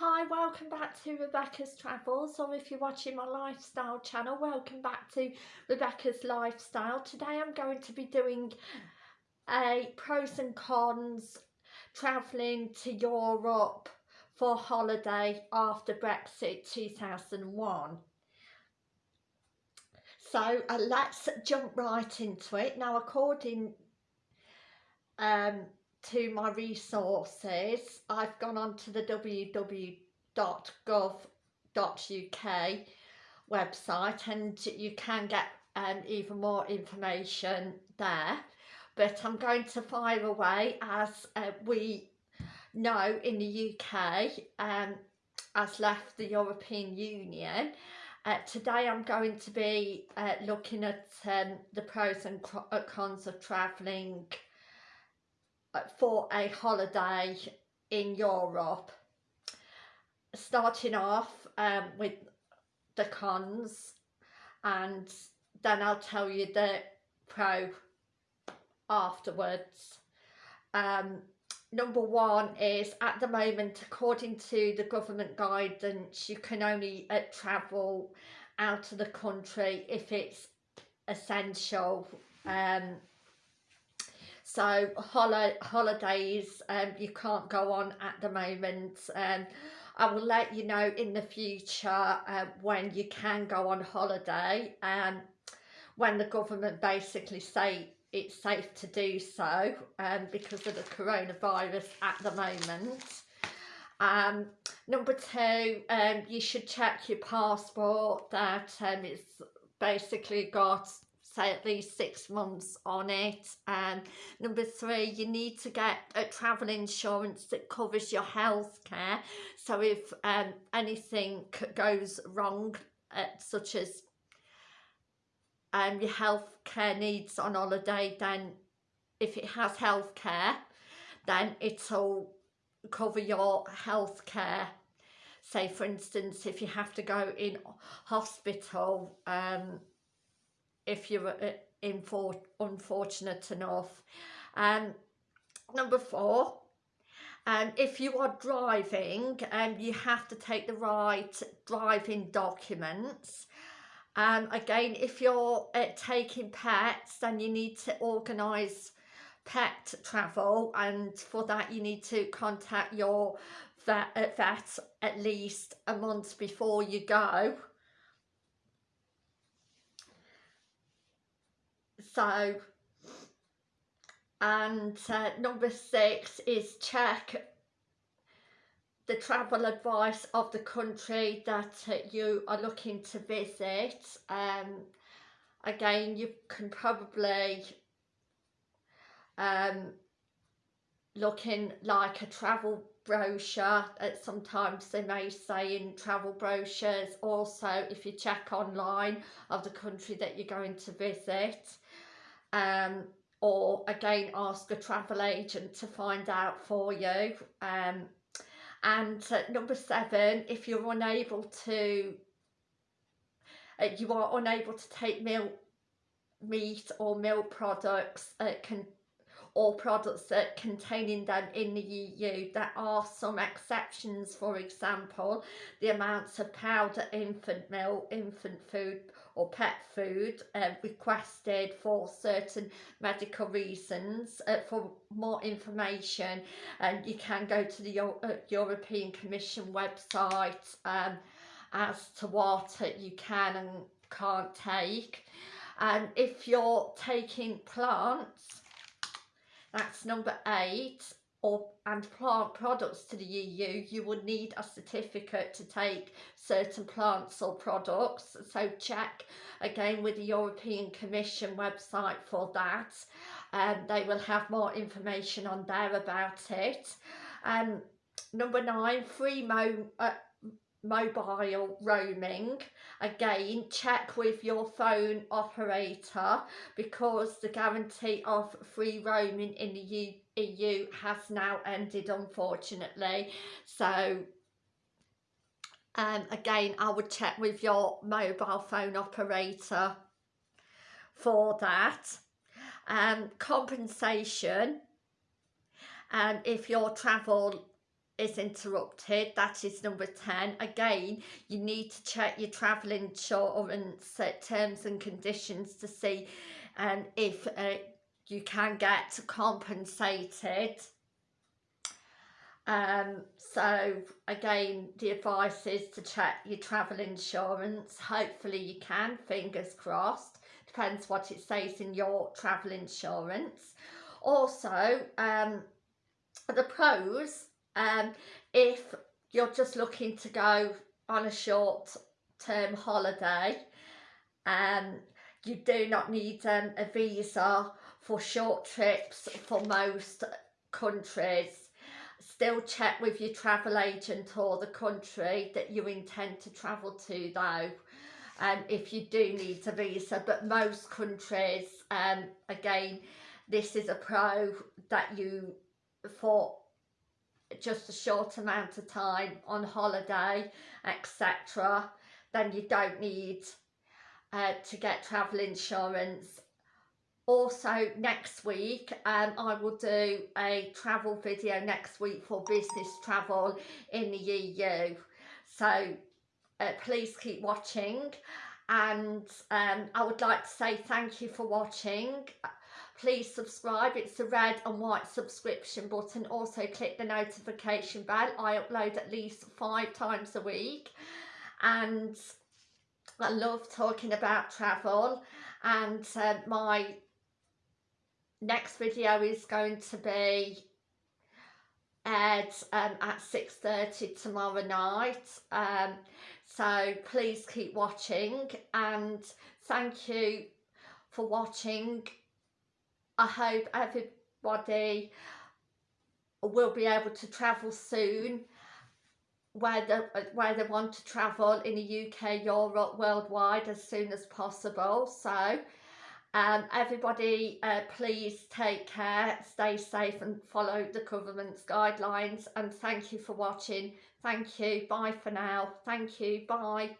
Hi, welcome back to Rebecca's Travels or if you're watching my lifestyle channel, welcome back to Rebecca's Lifestyle. Today I'm going to be doing a pros and cons travelling to Europe for holiday after Brexit 2001. So uh, let's jump right into it. Now according um, to my resources, I've gone on to the www.gov.uk website and you can get um, even more information there. But I'm going to fire away as uh, we know in the UK um, has left the European Union. Uh, today I'm going to be uh, looking at um, the pros and uh, cons of travelling for a holiday in Europe. Starting off um, with the cons and then I'll tell you the pro afterwards. Um, number one is at the moment according to the government guidance you can only uh, travel out of the country if it's essential um, so hol holidays um, you can't go on at the moment um, I will let you know in the future uh, when you can go on holiday um, when the government basically say it's safe to do so um, because of the coronavirus at the moment. Um, number two, um, you should check your passport that um, it's basically got say at least six months on it. And number three you need to get a travel insurance that covers your health care so if um, anything goes wrong uh, such as um, your health care needs on holiday then if it has health care then it'll cover your health care say for instance if you have to go in hospital um, if you're uh, unfortunate enough. Um, number four, um, if you are driving, um, you have to take the right driving documents. Um, again, if you're uh, taking pets, then you need to organise pet travel and for that you need to contact your vet, uh, vet at least a month before you go so and uh, number six is check the travel advice of the country that uh, you are looking to visit. Um, again you can probably um, looking like a travel brochure uh, sometimes they may say in travel brochures also if you check online of the country that you're going to visit um, or again ask a travel agent to find out for you um, and uh, number seven if you're unable to uh, you are unable to take milk meat or milk products uh, can or products that containing them in the EU. There are some exceptions, for example, the amounts of powder infant milk, infant food or pet food uh, requested for certain medical reasons. Uh, for more information, and you can go to the uh, European Commission website um, as to what you can and can't take. And if you're taking plants, that's number eight, or and plant products to the EU, you would need a certificate to take certain plants or products. So check again with the European Commission website for that. Um, they will have more information on there about it. Um, number nine, free mo uh, mobile roaming. Again check with your phone operator because the guarantee of free roaming in the EU has now ended unfortunately. So um, again I would check with your mobile phone operator for that. Um, compensation. And um, if your travel is interrupted that is number 10 again you need to check your travel insurance terms and conditions to see um, if uh, you can get compensated. Um, so again the advice is to check your travel insurance. Hopefully you can fingers crossed. Depends what it says in your travel insurance. Also um, the pros um, if you're just looking to go on a short term holiday um, you do not need um, a visa for short trips for most countries. Still check with your travel agent or the country that you intend to travel to though um, if you do need a visa. But most countries um, again this is a pro that you for just a short amount of time on holiday etc then you don't need uh, to get travel insurance. Also next week um, I will do a travel video next week for business travel in the EU so uh, please keep watching. And um, I would like to say thank you for watching please subscribe. It's the red and white subscription button. Also click the notification bell. I upload at least five times a week. And I love talking about travel. And uh, my next video is going to be aired um, at 6.30 tomorrow night. Um, so please keep watching. And thank you for watching I hope everybody will be able to travel soon where they, where they want to travel in the UK, Europe, worldwide as soon as possible. So um, everybody uh, please take care, stay safe and follow the government's guidelines and thank you for watching. Thank you. Bye for now. Thank you. Bye.